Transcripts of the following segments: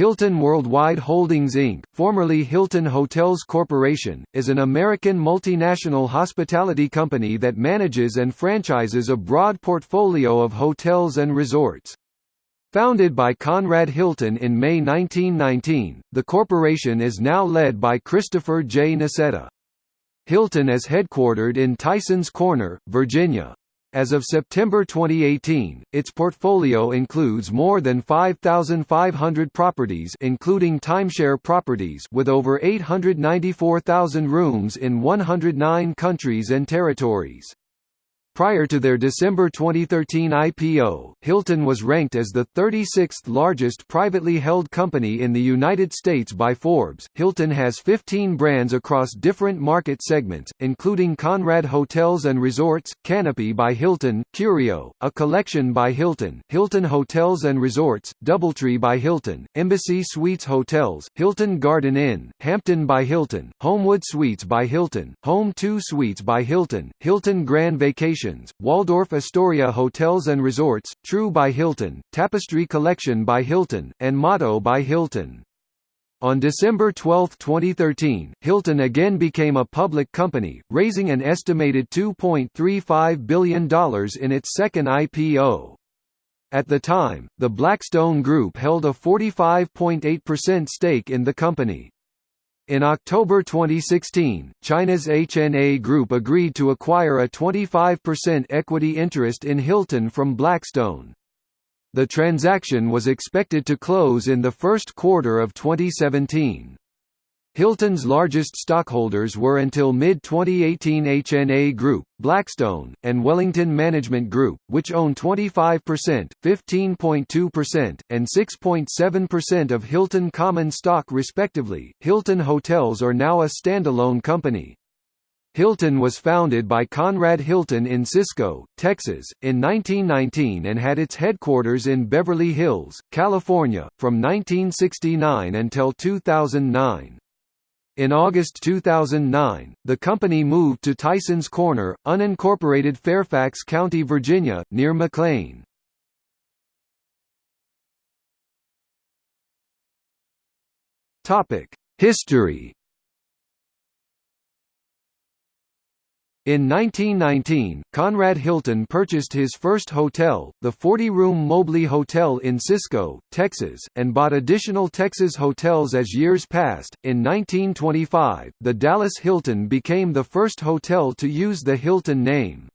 Hilton Worldwide Holdings Inc., formerly Hilton Hotels Corporation, is an American multinational hospitality company that manages and franchises a broad portfolio of hotels and resorts. Founded by Conrad Hilton in May 1919, the corporation is now led by Christopher J. Nassetta. Hilton is headquartered in Tysons Corner, Virginia. As of September 2018, its portfolio includes more than 5,500 properties including timeshare properties with over 894,000 rooms in 109 countries and territories. Prior to their December 2013 IPO, Hilton was ranked as the 36th largest privately held company in the United States by Forbes. Hilton has 15 brands across different market segments, including Conrad Hotels and Resorts, Canopy by Hilton, Curio, A Collection by Hilton, Hilton Hotels and Resorts, Doubletree by Hilton, Embassy Suites Hotels, Hilton Garden Inn, Hampton by Hilton, Homewood Suites by Hilton, Home 2 Suites by Hilton, Hilton Grand Vacation Waldorf Astoria Hotels and Resorts, True by Hilton, Tapestry Collection by Hilton, and Motto by Hilton. On December 12, 2013, Hilton again became a public company, raising an estimated $2.35 billion in its second IPO. At the time, the Blackstone Group held a 45.8% stake in the company. In October 2016, China's HNA Group agreed to acquire a 25% equity interest in Hilton from Blackstone. The transaction was expected to close in the first quarter of 2017. Hilton's largest stockholders were until mid-2018 HNA Group, Blackstone, and Wellington Management Group, which own 25%, 15.2%, and 6.7% of Hilton common stock respectively. Hilton Hotels are now a standalone company. Hilton was founded by Conrad Hilton in Cisco, Texas, in 1919 and had its headquarters in Beverly Hills, California, from 1969 until 2009. In August 2009, the company moved to Tysons Corner, unincorporated Fairfax County, Virginia, near McLean. History In 1919, Conrad Hilton purchased his first hotel, the 40-room Mobley Hotel in Cisco, Texas, and bought additional Texas hotels as years passed. In 1925, the Dallas Hilton became the first hotel to use the Hilton name.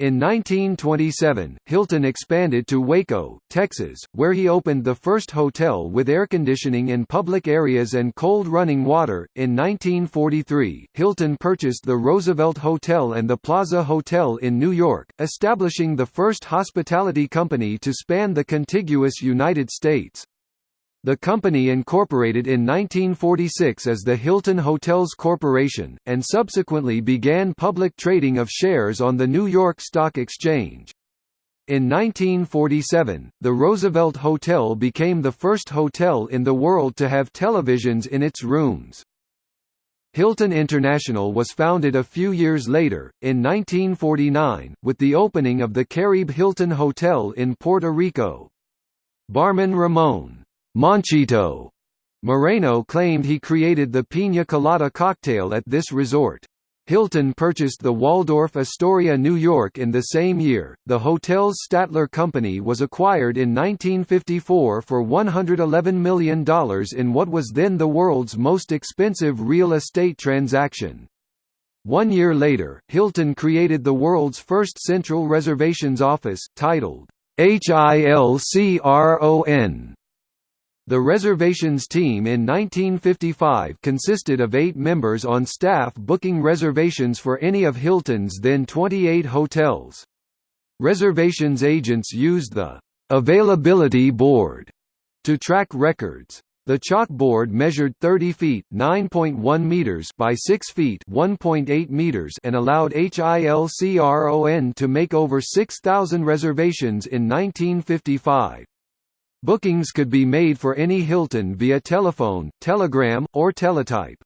In 1927, Hilton expanded to Waco, Texas, where he opened the first hotel with air conditioning in public areas and cold running water. In 1943, Hilton purchased the Roosevelt Hotel and the Plaza Hotel in New York, establishing the first hospitality company to span the contiguous United States. The company incorporated in 1946 as the Hilton Hotels Corporation, and subsequently began public trading of shares on the New York Stock Exchange. In 1947, the Roosevelt Hotel became the first hotel in the world to have televisions in its rooms. Hilton International was founded a few years later, in 1949, with the opening of the Caribe Hilton Hotel in Puerto Rico. Barman Ramon Monchito Marrero claimed he created the piña colada cocktail at this resort. Hilton purchased the Waldorf Astoria New York in the same year. The hotel's Statler Company was acquired in 1954 for $111 million in what was then the world's most expensive real estate transaction. One year later, Hilton created the world's first central reservations office, titled HILCRON the reservations team in 1955 consisted of eight members on staff booking reservations for any of Hilton's then 28 hotels. Reservations agents used the «availability board» to track records. The chalkboard measured 30 feet (9.1 meters) by 6 feet (1.8 meters) and allowed HILCRON to make over 6,000 reservations in 1955. Bookings could be made for any Hilton via telephone, telegram, or teletype.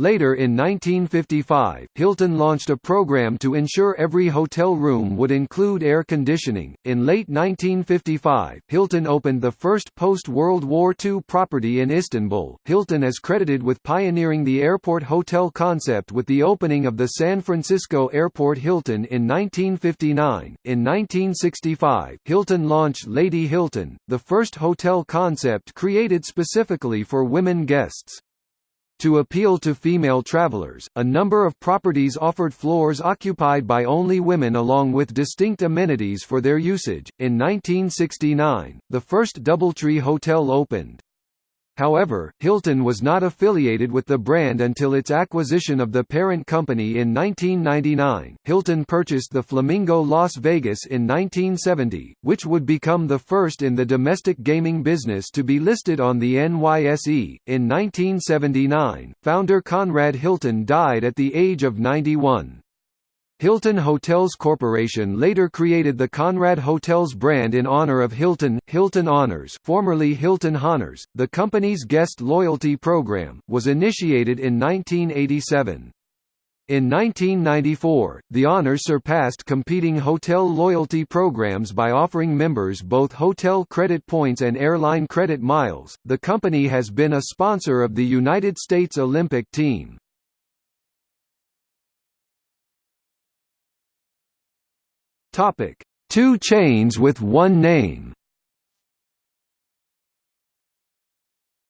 Later in 1955, Hilton launched a program to ensure every hotel room would include air conditioning. In late 1955, Hilton opened the first post-World War II property in Istanbul. Hilton is credited with pioneering the airport hotel concept with the opening of the San Francisco Airport Hilton in 1959. In 1965, Hilton launched Lady Hilton, the first hotel concept created specifically for women guests. To appeal to female travelers, a number of properties offered floors occupied by only women along with distinct amenities for their usage. In 1969, the first Doubletree Hotel opened. However, Hilton was not affiliated with the brand until its acquisition of the parent company in 1999. Hilton purchased the Flamingo Las Vegas in 1970, which would become the first in the domestic gaming business to be listed on the NYSE. In 1979, founder Conrad Hilton died at the age of 91. Hilton Hotels Corporation later created the Conrad Hotels brand in honor of Hilton. Hilton Honors, formerly Hilton Honors, the company's guest loyalty program, was initiated in 1987. In 1994, the Honors surpassed competing hotel loyalty programs by offering members both hotel credit points and airline credit miles. The company has been a sponsor of the United States Olympic team. Topic: Two chains with one name.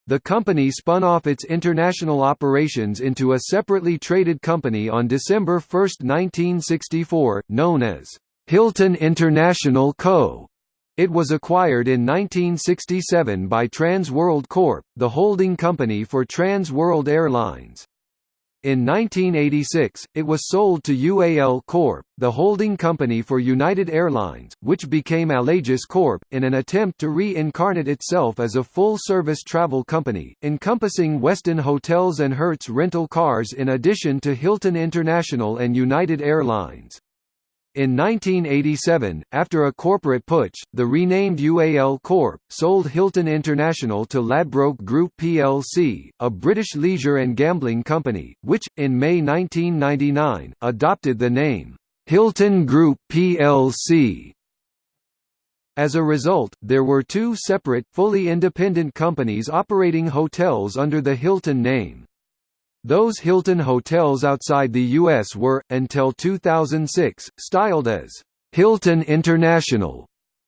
The company spun off its international operations into a separately traded company on December 1, 1964, known as Hilton International Co. It was acquired in 1967 by Trans World Corp., the holding company for Trans World Airlines. In 1986, it was sold to UAL Corp., the holding company for United Airlines, which became Allegis Corp., in an attempt to reincarnate itself as a full-service travel company, encompassing Westin Hotels and Hertz rental cars in addition to Hilton International and United Airlines. In 1987, after a corporate putsch, the renamed UAL Corp. sold Hilton International to Ladbrokes Group plc, a British leisure and gambling company, which, in May 1999, adopted the name, Hilton Group plc. As a result, there were two separate, fully independent companies operating hotels under the Hilton name. Those Hilton hotels outside the U.S. were, until 2006, styled as Hilton International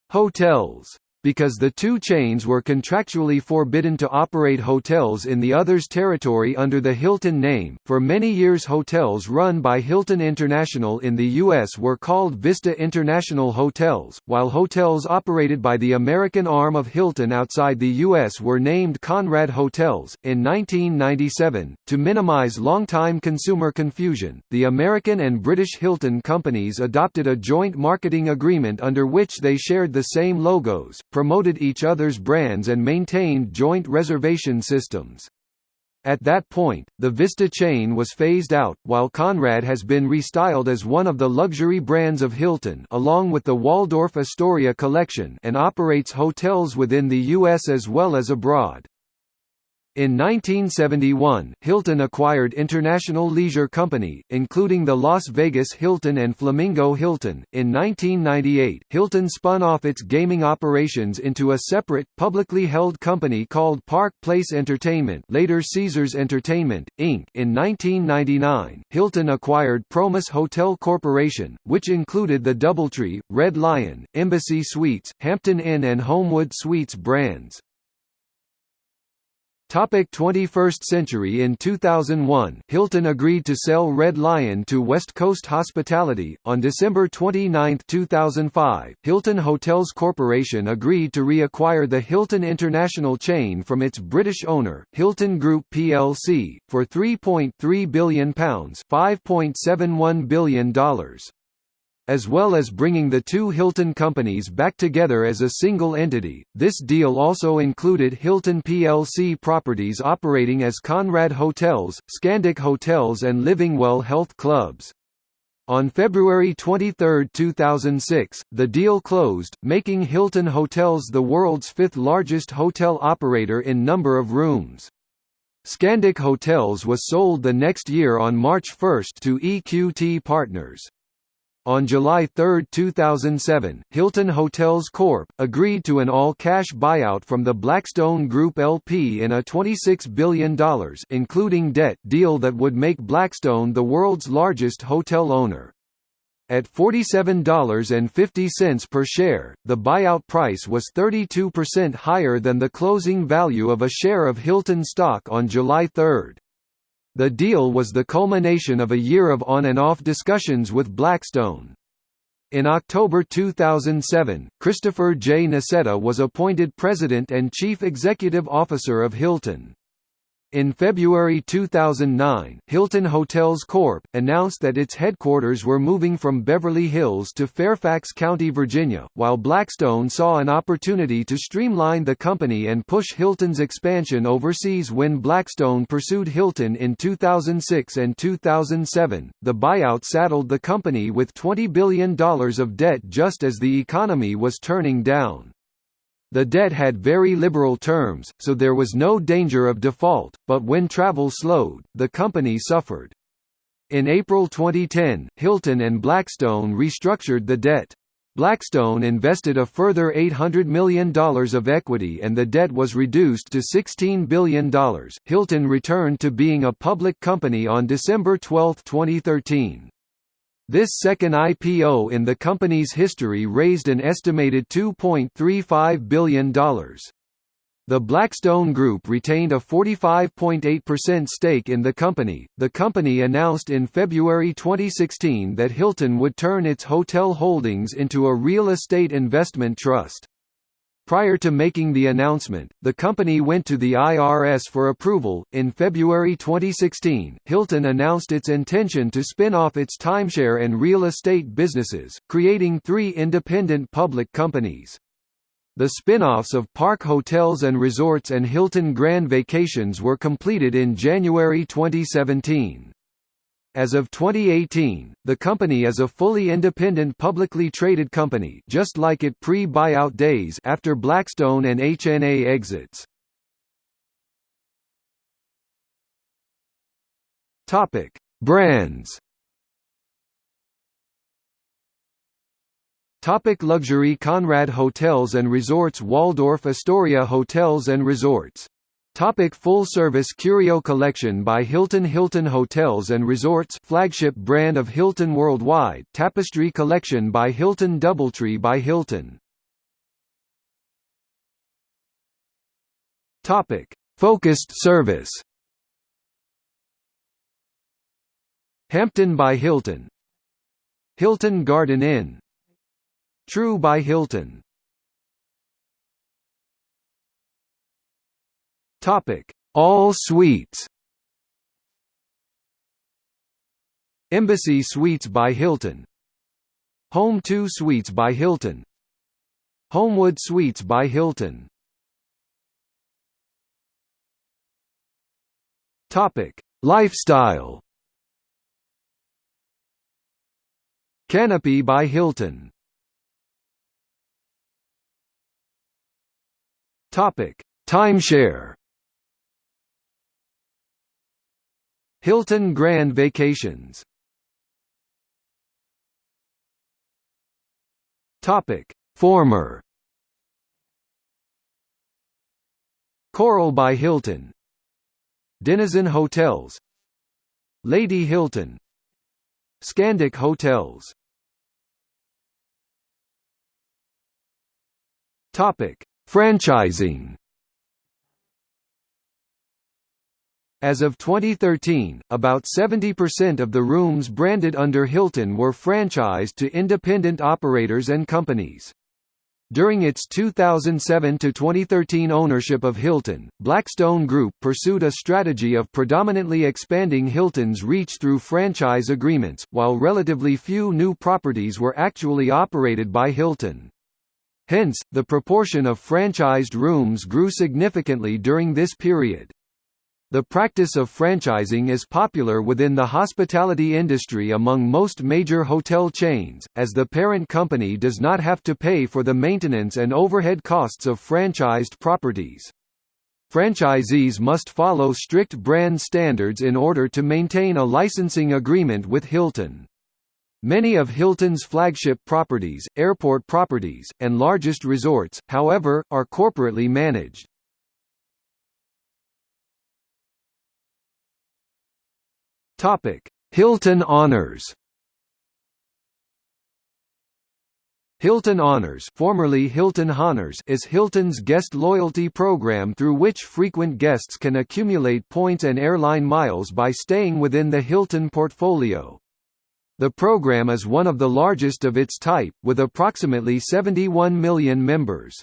hotels. Because the two chains were contractually forbidden to operate hotels in the other's territory under the Hilton name, for many years hotels run by Hilton International in the U.S. were called Vista International Hotels, while hotels operated by the American arm of Hilton outside the U.S. were named Conrad Hotels. In 1997, to minimize long-time consumer confusion, the American and British Hilton companies adopted a joint marketing agreement under which they shared the same logos, promoted each other's brands and maintained joint reservation systems. At that point, the Vista chain was phased out, while Conrad has been restyled as one of the luxury brands of Hilton along with the Waldorf Astoria collection and operates hotels within the U.S. as well as abroad. In 1971, Hilton acquired International Leisure Company, including the Las Vegas Hilton and Flamingo Hilton. In 1998, Hilton spun off its gaming operations into a separate, publicly held company called Park Place Entertainment, later Caesars Entertainment, Inc. In 1999, Hilton acquired Promus Hotel Corporation, which included the Doubletree, Red Lion, Embassy Suites, Hampton Inn and Homewood Suites brands. Topic 21st century In 2001, Hilton agreed to sell Red Lion to West Coast Hospitality. On December 29, 2005, Hilton Hotels Corporation agreed to reacquire the Hilton International chain from its British owner, Hilton Group plc, for £3.3 billion $5.71 billion as well as bringing the two Hilton companies back together as a single entity. This deal also included Hilton plc properties operating as Conrad Hotels, Scandic Hotels and Livingwell Health Clubs. On February 23, 2006, the deal closed, making Hilton Hotels the world's fifth largest hotel operator in number of rooms. Scandic Hotels was sold the next year on March 1 to EQT Partners. On July 3, 2007, Hilton Hotels Corp. agreed to an all-cash buyout from the Blackstone Group LP in a $26 billion including debt deal that would make Blackstone the world's largest hotel owner. At $47.50 per share, the buyout price was 32% higher than the closing value of a share of Hilton stock on July 3. The deal was the culmination of a year of on-and-off discussions with Blackstone. In October 2007, Christopher J. Nassetta was appointed President and Chief Executive Officer of Hilton. In February 2009, Hilton Hotels Corp. announced that its headquarters were moving from Beverly Hills to Fairfax County, Virginia, while Blackstone saw an opportunity to streamline the company and push Hilton's expansion overseas when Blackstone pursued Hilton in 2006 and 2007. The buyout saddled the company with $20 billion of debt just as the economy was turning down. The debt had very liberal terms, so there was no danger of default, but when travel slowed, the company suffered. In April 2010, Hilton and Blackstone restructured the debt. Blackstone invested a further $800 million of equity and the debt was reduced to $16 billion. Hilton returned to being a public company on December 12, 2013. This second IPO in the company's history raised an estimated $2.35 billion. The Blackstone Group retained a 45.8% stake in the company. The company announced in February 2016 that Hilton would turn its hotel holdings into a real estate investment trust. Prior to making the announcement, the company went to the IRS for approval. In February 2016, Hilton announced its intention to spin off its timeshare and real estate businesses, creating three independent public companies. The spin-offs of Park Hotels and Resorts and Hilton Grand Vacations were completed in January 2017. As of 2018, the company is a fully independent publicly traded company just like it pre-buyout days after Blackstone and HNA exits. Topic: Brands. Topic luxury Conrad Hotels and Resorts Waldorf Astoria Hotels and Resorts Topic full service Curio Collection by Hilton Hilton Hotels and Resorts flagship brand of Hilton worldwide Tapestry Collection by Hilton Doubletree by Hilton. Topic Focused service. Hampton by Hilton. Hilton Garden Inn. True by Hilton Topic: All Suites. Embassy Suites by Hilton. Home2 Suites by Hilton. Homewood Suites by Hilton. Topic: Lifestyle. Canopy by Hilton. Topic: Timeshare. Hilton Grand Vacations. Topic: Former. Coral by Hilton. Denizen Hotels. Lady Hilton. Scandic Hotels. Topic: Franchising As of 2013, about 70% of the rooms branded under Hilton were franchised to independent operators and companies. During its 2007–2013 ownership of Hilton, Blackstone Group pursued a strategy of predominantly expanding Hilton's reach through franchise agreements, while relatively few new properties were actually operated by Hilton. Hence, the proportion of franchised rooms grew significantly during this period. The practice of franchising is popular within the hospitality industry among most major hotel chains, as the parent company does not have to pay for the maintenance and overhead costs of franchised properties. franchisees must follow strict brand standards in order to maintain a licensing agreement with Hilton. Many of Hilton's flagship properties, airport properties, and largest resorts, however, are corporately managed. Hilton Honors Hilton Honors, formerly Hilton Honors is Hilton's guest loyalty program through which frequent guests can accumulate points and airline miles by staying within the Hilton portfolio. The program is one of the largest of its type, with approximately 71 million members.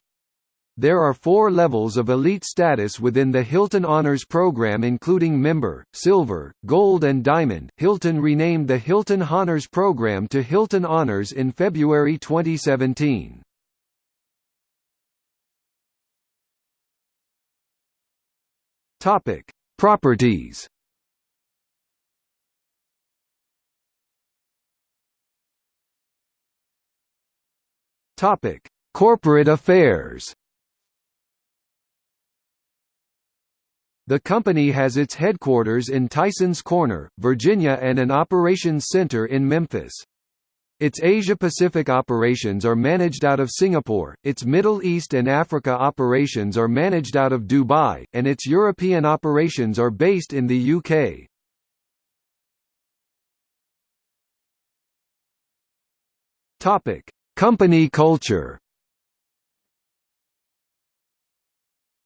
There are four levels of elite status within the Hilton Honors program including Member, Silver, Gold and Diamond. Hilton renamed the Hilton Honors program to Hilton Honors in February 2017. Topic: Properties. Topic: Corporate affairs. The company has its headquarters in Tysons Corner, Virginia and an operations center in Memphis. Its Asia-Pacific operations are managed out of Singapore, its Middle East and Africa operations are managed out of Dubai, and its European operations are based in the UK. Company culture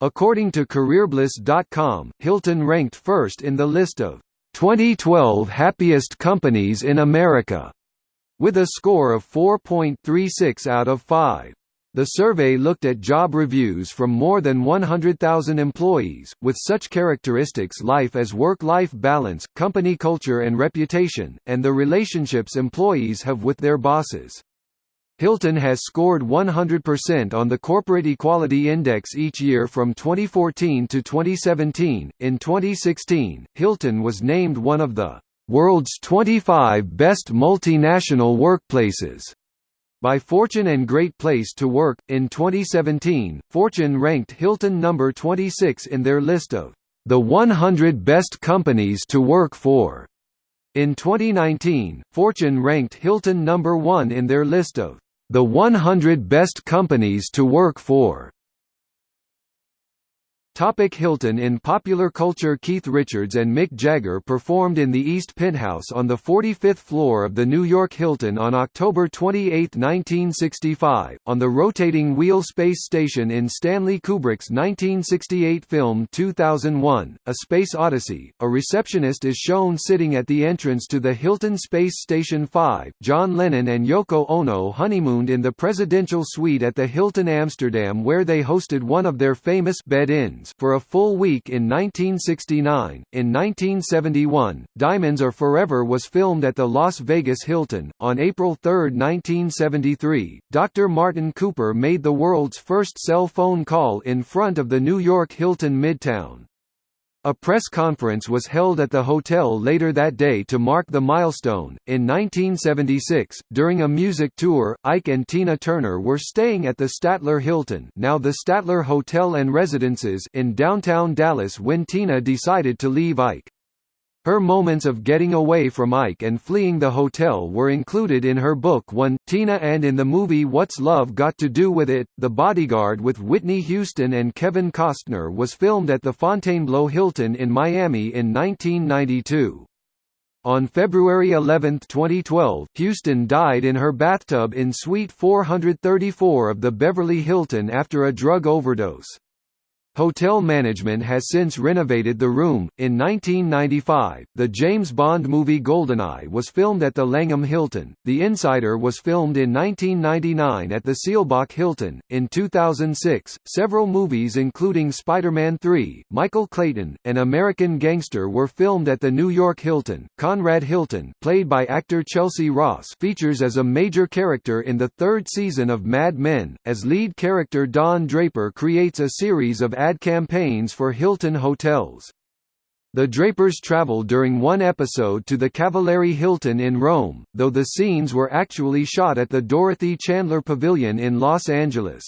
According to CareerBliss.com, Hilton ranked first in the list of 2012 happiest companies in America, with a score of 4.36 out of 5. The survey looked at job reviews from more than 100,000 employees, with such characteristics life as work-life balance, company culture and reputation, and the relationships employees have with their bosses. Hilton has scored 100% on the Corporate Equality Index each year from 2014 to 2017. In 2016, Hilton was named one of the world's 25 best multinational workplaces by Fortune and Great Place to Work. In 2017, Fortune ranked Hilton number 26 in their list of the 100 best companies to work for. In 2019, Fortune ranked Hilton number 1 in their list of the 100 Best Companies to Work For Topic Hilton In popular culture Keith Richards and Mick Jagger performed in the East Penthouse on the 45th floor of the New York Hilton on October 28, 1965, on the rotating wheel space station in Stanley Kubrick's 1968 film 2001, A Space Odyssey. A receptionist is shown sitting at the entrance to the Hilton Space Station 5. John Lennon and Yoko Ono honeymooned in the presidential suite at the Hilton Amsterdam where they hosted one of their famous bed-ins for a full week in 1969. In 1971, Diamonds Are Forever was filmed at the Las Vegas Hilton. On April 3, 1973, Dr. Martin Cooper made the world's first cell phone call in front of the New York Hilton Midtown. A press conference was held at the hotel later that day to mark the milestone. In 1976, during a music tour, Ike and Tina Turner were staying at the Statler Hilton, now the Statler Hotel and Residences, in downtown Dallas when Tina decided to leave Ike. Her moments of getting away from Ike and fleeing the hotel were included in her book One, Tina and in the movie What's Love Got to Do With It? The Bodyguard with Whitney Houston and Kevin Costner was filmed at the Fontainebleau Hilton in Miami in 1992. On February 11, 2012, Houston died in her bathtub in Suite 434 of the Beverly Hilton after a drug overdose. Hotel management has since renovated the room. In 1995, the James Bond movie Goldeneye was filmed at the Langham Hilton. The Insider was filmed in 1999 at the Seelbach Hilton. In 2006, several movies including Spider-Man 3, Michael Clayton, and American Gangster were filmed at the New York Hilton. Conrad Hilton, played by actor Chelcie Ross, features as a major character in the third season of Mad Men, as lead character Don Draper creates a series of ad campaigns for Hilton hotels. The Drapers traveled during one episode to the Cavalieri Hilton in Rome, though the scenes were actually shot at the Dorothy Chandler Pavilion in Los Angeles.